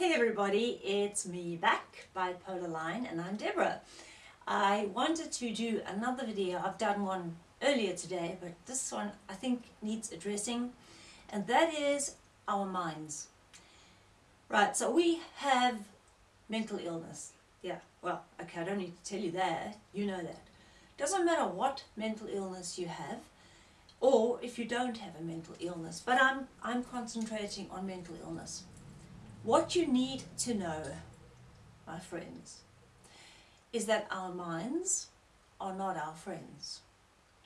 Hey everybody, it's me back, Bipolar Line, and I'm Deborah. I wanted to do another video, I've done one earlier today, but this one I think needs addressing, and that is our minds. Right, so we have mental illness. Yeah, well, okay, I don't need to tell you that, you know that. Doesn't matter what mental illness you have, or if you don't have a mental illness, but I'm, I'm concentrating on mental illness. What you need to know, my friends, is that our minds are not our friends.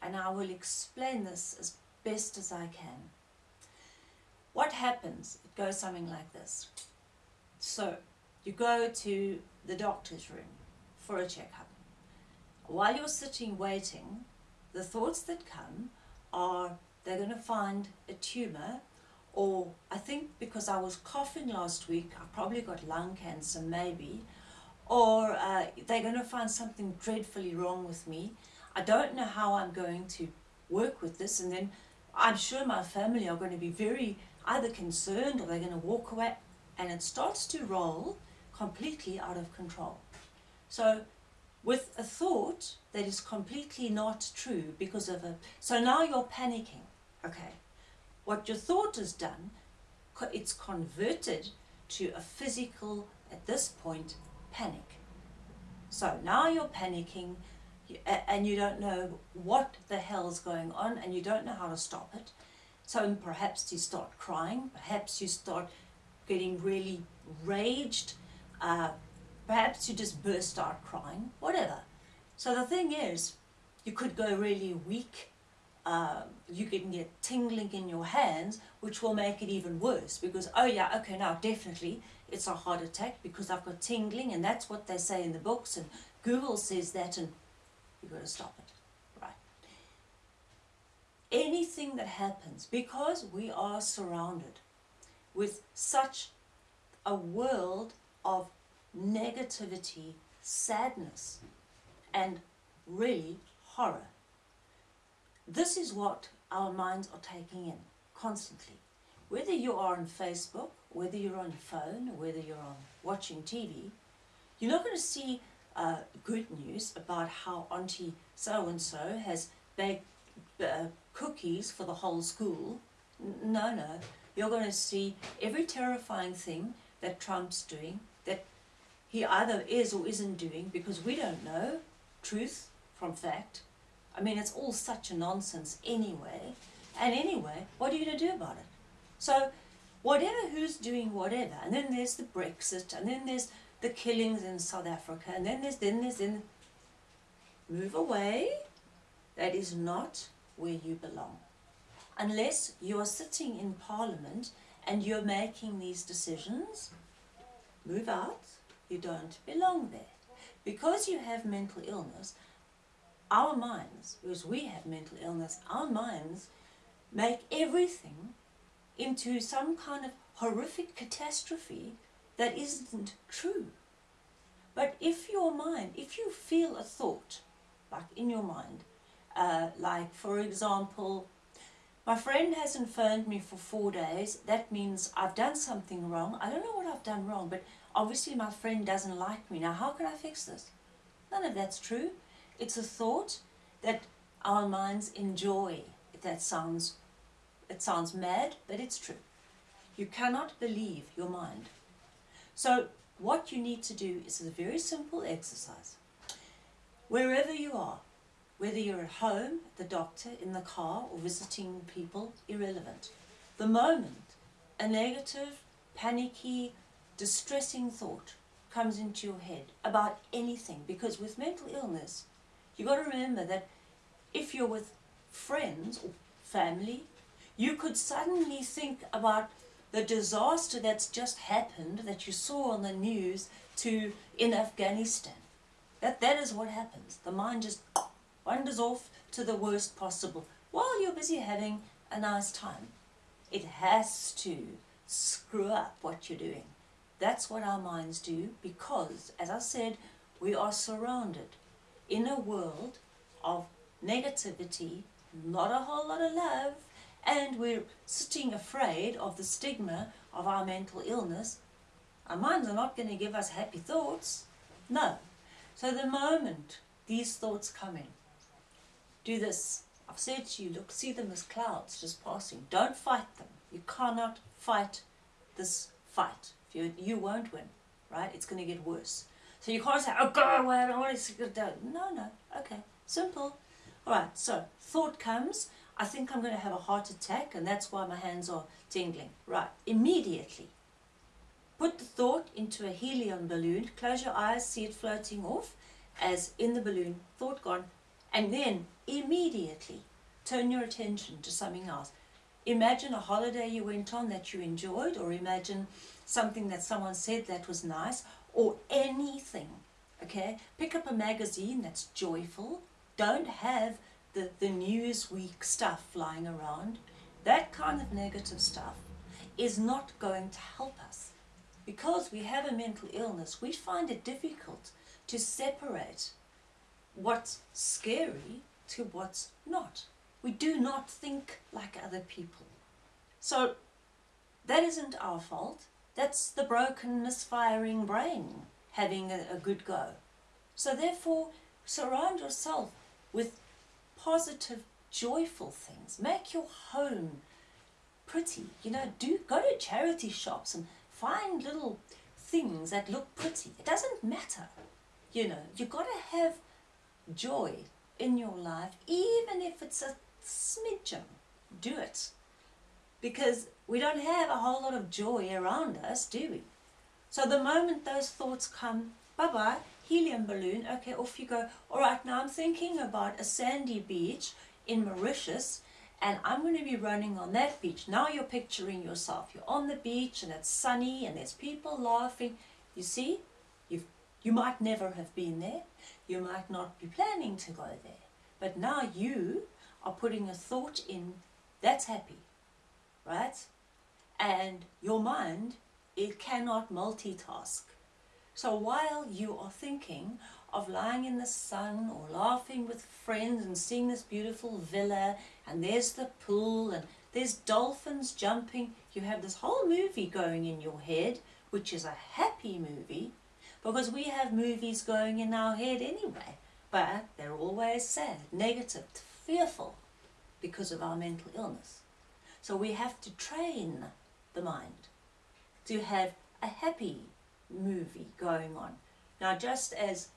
And I will explain this as best as I can. What happens? It goes something like this. So, you go to the doctor's room for a checkup. While you're sitting waiting, the thoughts that come are they're going to find a tumor or I think because I was coughing last week, I probably got lung cancer maybe, or uh, they're going to find something dreadfully wrong with me. I don't know how I'm going to work with this and then I'm sure my family are going to be very either concerned or they're going to walk away and it starts to roll completely out of control. So with a thought that is completely not true because of a, so now you're panicking, okay. What your thought has done, it's converted to a physical, at this point, panic. So now you're panicking and you don't know what the hell is going on and you don't know how to stop it. So perhaps you start crying, perhaps you start getting really raged, uh, perhaps you just burst out crying, whatever. So the thing is, you could go really weak um, you can get tingling in your hands, which will make it even worse because, oh yeah, okay, now definitely it's a heart attack because I've got tingling and that's what they say in the books and Google says that and you've got to stop it, right? Anything that happens, because we are surrounded with such a world of negativity, sadness, and really horror, this is what our minds are taking in constantly. Whether you are on Facebook, whether you're on your phone, whether you're on watching TV, you're not going to see uh, good news about how Auntie so-and-so has baked uh, cookies for the whole school. No, no. You're going to see every terrifying thing that Trump's doing, that he either is or isn't doing, because we don't know truth from fact. I mean, it's all such a nonsense anyway. And anyway, what are you going to do about it? So, whatever who's doing whatever, and then there's the Brexit, and then there's the killings in South Africa, and then there's, then there's, then, move away. That is not where you belong. Unless you are sitting in Parliament and you're making these decisions, move out, you don't belong there. Because you have mental illness, our minds, because we have mental illness, our minds make everything into some kind of horrific catastrophe that isn't true. But if your mind, if you feel a thought, like in your mind, uh, like for example, my friend hasn't phoned me for four days, that means I've done something wrong. I don't know what I've done wrong, but obviously my friend doesn't like me. Now how can I fix this? None of that's true. It's a thought that our minds enjoy. That sounds, it sounds mad, but it's true. You cannot believe your mind. So what you need to do is a very simple exercise. Wherever you are, whether you're at home, the doctor, in the car, or visiting people, irrelevant. The moment a negative, panicky, distressing thought comes into your head about anything, because with mental illness, you got to remember that if you're with friends or family, you could suddenly think about the disaster that's just happened that you saw on the news to in Afghanistan. That, that is what happens. The mind just wanders off to the worst possible while you're busy having a nice time. It has to screw up what you're doing. That's what our minds do because, as I said, we are surrounded in a world of negativity, not a whole lot of love, and we're sitting afraid of the stigma of our mental illness, Our minds are not going to give us happy thoughts. No. So the moment these thoughts come in, do this. I've said to you, look, see them as clouds just passing. Don't fight them. You cannot fight this fight. You, you won't win, right? It's going to get worse. So you can't say, oh, God, away, I don't want to go. No, no. Okay. Simple. All right. So thought comes. I think I'm going to have a heart attack, and that's why my hands are tingling. Right. Immediately. Put the thought into a helium balloon. Close your eyes, see it floating off as in the balloon. Thought gone. And then immediately turn your attention to something else. Imagine a holiday you went on that you enjoyed, or imagine something that someone said that was nice, or anything. Okay? Pick up a magazine that's joyful. Don't have the, the Newsweek stuff flying around. That kind of negative stuff is not going to help us. Because we have a mental illness, we find it difficult to separate what's scary to what's not. We do not think like other people. So that isn't our fault. That's the broken, misfiring brain having a, a good go. So therefore, surround yourself with positive, joyful things. Make your home pretty. You know, do go to charity shops and find little things that look pretty. It doesn't matter. You know, you've got to have joy in your life, even if it's a smidgen. Do it. Because we don't have a whole lot of joy around us, do we? So the moment those thoughts come, bye-bye, helium balloon, okay, off you go. All right, now I'm thinking about a sandy beach in Mauritius and I'm going to be running on that beach. Now you're picturing yourself. You're on the beach and it's sunny and there's people laughing. You see, you've, you might never have been there. You might not be planning to go there. But now you are putting a thought in that's happy, right? And your mind, it cannot multitask. So while you are thinking of lying in the sun or laughing with friends and seeing this beautiful villa and there's the pool and there's dolphins jumping, you have this whole movie going in your head, which is a happy movie, because we have movies going in our head anyway, but they're always sad, negative, fearful, because of our mental illness. So we have to train the mind to have a happy movie going on. Now, just as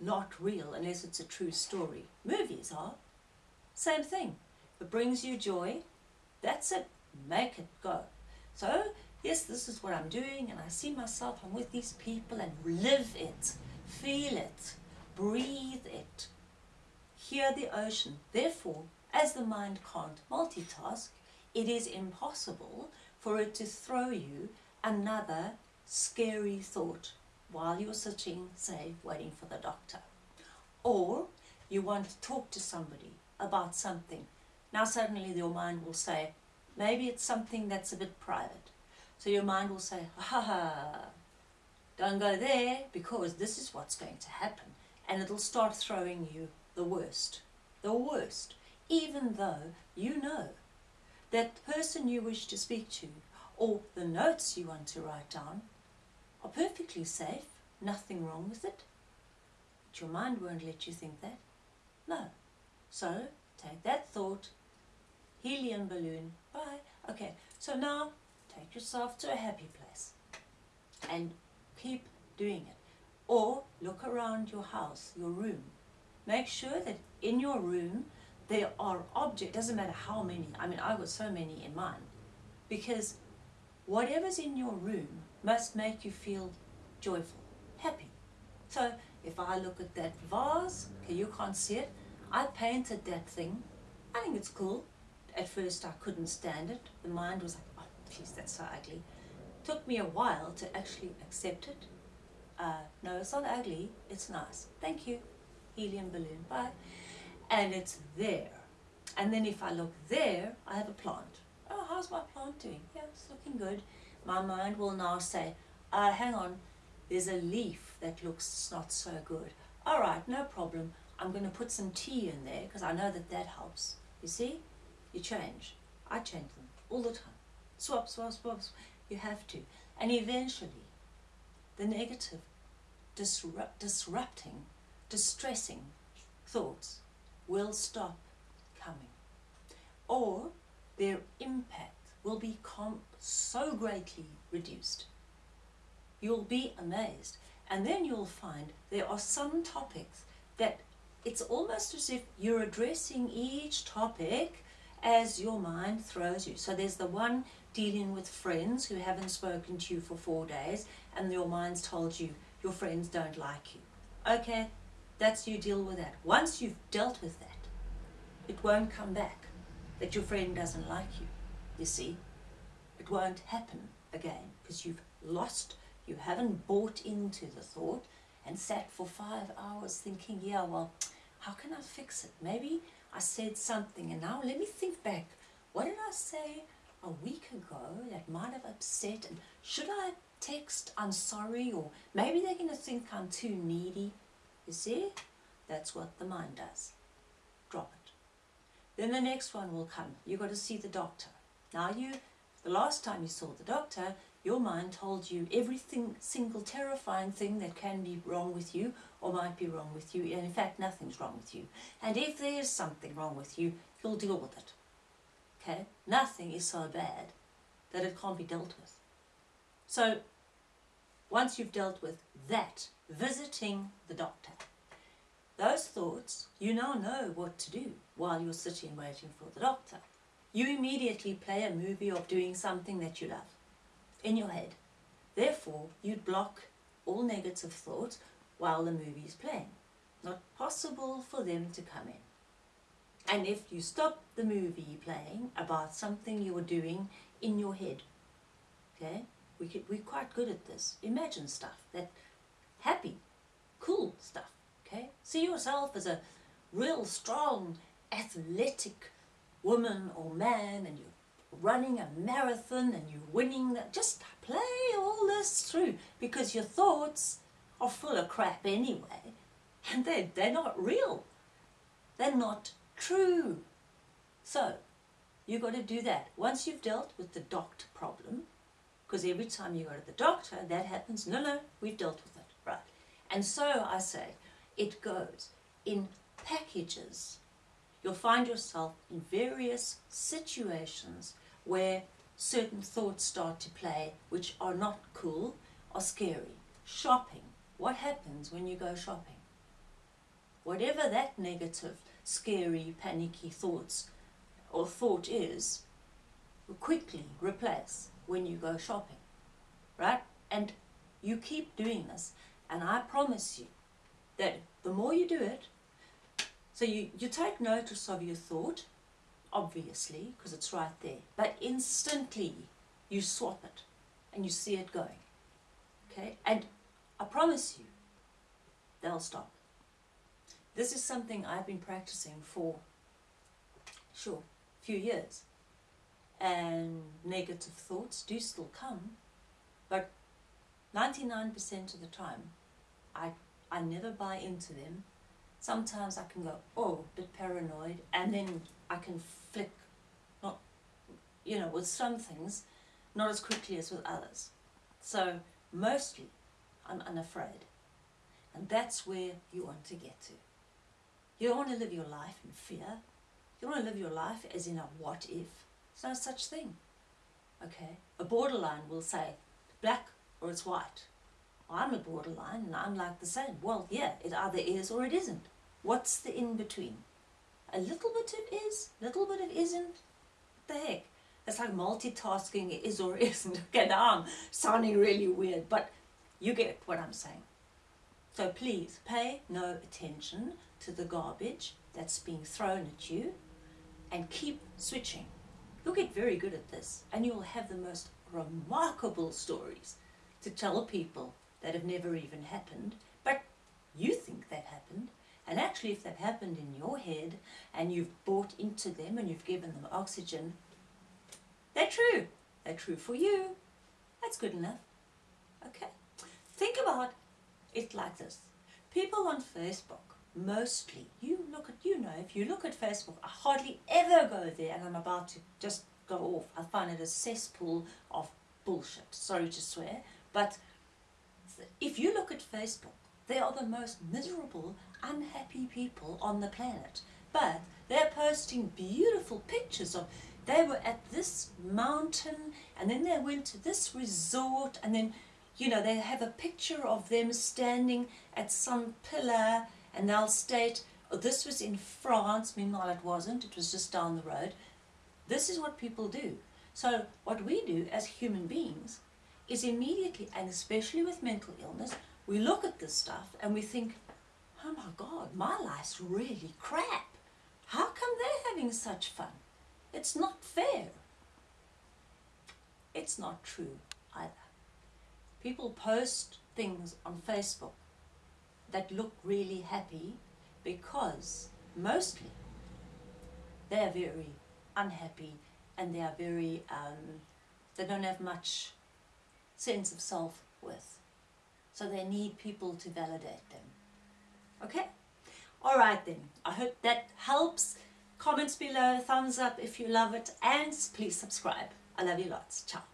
not real unless it's a true story, movies are, same thing. If it brings you joy, that's it. Make it go. So, yes, this is what I'm doing, and I see myself, I'm with these people, and live it, feel it, breathe it, hear the ocean. Therefore, as the mind can't multitask, it is impossible for it to throw you another scary thought while you're sitting, say, waiting for the doctor. Or you want to talk to somebody about something. Now suddenly your mind will say, maybe it's something that's a bit private. So your mind will say, ha ha, don't go there because this is what's going to happen. And it'll start throwing you the worst, the worst, even though you know that person you wish to speak to or the notes you want to write down are perfectly safe, nothing wrong with it. But your mind won't let you think that. No. So, take that thought, helium balloon, bye. Okay, so now take yourself to a happy place and keep doing it. Or look around your house, your room. Make sure that in your room there are objects, doesn't matter how many, I mean I've got so many in mine, because whatever's in your room must make you feel joyful, happy. So if I look at that vase, okay, you can't see it, I painted that thing. I think it's cool. At first I couldn't stand it. The mind was like, oh, please, that's so ugly. Took me a while to actually accept it. Uh, no, it's not ugly, it's nice. Thank you. Helium balloon, bye. And it's there. And then if I look there, I have a plant. Oh, how's my plant doing? Yeah, it's looking good my mind will now say, uh, hang on, there's a leaf that looks not so good. All right, no problem. I'm going to put some tea in there because I know that that helps. You see? You change. I change them all the time. Swap, swap, swap. swap. You have to. And eventually, the negative, disrupt, disrupting, distressing thoughts will stop coming. Or their impact will be so greatly reduced. You'll be amazed. And then you'll find there are some topics that it's almost as if you're addressing each topic as your mind throws you. So there's the one dealing with friends who haven't spoken to you for four days and your mind's told you your friends don't like you. Okay, that's you deal with that. Once you've dealt with that, it won't come back that your friend doesn't like you. You see, it won't happen again because you've lost, you haven't bought into the thought and sat for five hours thinking, yeah, well, how can I fix it? Maybe I said something and now let me think back. What did I say a week ago that might have upset and should I text I'm sorry or maybe they're going to think I'm too needy. You see? That's what the mind does. Drop it. Then the next one will come. You've got to see the doctor. Now you, the last time you saw the doctor, your mind told you everything, single terrifying thing that can be wrong with you or might be wrong with you. And in fact, nothing's wrong with you. And if there is something wrong with you, you'll deal with it. Okay? Nothing is so bad that it can't be dealt with. So, once you've dealt with that, visiting the doctor, those thoughts, you now know what to do while you're sitting waiting for the doctor. You immediately play a movie of doing something that you love in your head. Therefore, you'd block all negative thoughts while the movie is playing. Not possible for them to come in. And if you stop the movie playing about something you were doing in your head, okay, we could, we're quite good at this. Imagine stuff, that happy, cool stuff, okay? See yourself as a real strong, athletic woman or man and you're running a marathon and you're winning that. Just play all this through because your thoughts are full of crap anyway and they're, they're not real. They're not true. So, you've got to do that. Once you've dealt with the doctor problem, because every time you go to the doctor, that happens. No, no, we've dealt with it. Right. And so I say, it goes in packages. You'll find yourself in various situations where certain thoughts start to play which are not cool or scary. Shopping. What happens when you go shopping? Whatever that negative scary, panicky thoughts or thought is, quickly replace when you go shopping, right? And you keep doing this, and I promise you that the more you do it, so you, you take notice of your thought, obviously, because it's right there, but instantly you swap it and you see it going, okay? And I promise you, they'll stop. This is something I've been practicing for, sure, a few years. And negative thoughts do still come, but 99% of the time, I, I never buy into them. Sometimes I can go, oh, a bit paranoid, and then I can flick, not, you know, with some things, not as quickly as with others. So, mostly, I'm unafraid. And that's where you want to get to. You don't want to live your life in fear. You want to live your life as in a what if. There's no such thing. Okay? A borderline will say black or it's white. I'm a borderline and I'm like the same. Well, yeah, it either is or it isn't. What's the in between? A little bit it is, little bit it isn't. What the heck? It's like multitasking is or isn't. Okay, now I'm sounding really weird, but you get what I'm saying. So please pay no attention to the garbage that's being thrown at you and keep switching. You'll get very good at this and you'll have the most remarkable stories to tell people that have never even happened, but you think they've happened. And actually, if they've happened in your head and you've bought into them and you've given them oxygen, they're true. They're true for you. That's good enough. Okay. Think about it like this. People on Facebook mostly, you look at, you know, if you look at Facebook, I hardly ever go there and I'm about to just go off. I find it a cesspool of bullshit. Sorry to swear, but if you look at Facebook, they are the most miserable, unhappy people on the planet. But they're posting beautiful pictures of they were at this mountain and then they went to this resort and then you know they have a picture of them standing at some pillar and they'll state oh, this was in France. Meanwhile it wasn't. It was just down the road. This is what people do. So what we do as human beings is immediately and especially with mental illness we look at this stuff and we think oh my god my life's really crap. How come they're having such fun? It's not fair. It's not true either. People post things on Facebook that look really happy because mostly they're very unhappy and they are very, um, they don't have much sense of self-worth. So they need people to validate them. Okay? All right then. I hope that helps. Comments below, thumbs up if you love it, and please subscribe. I love you lots. Ciao.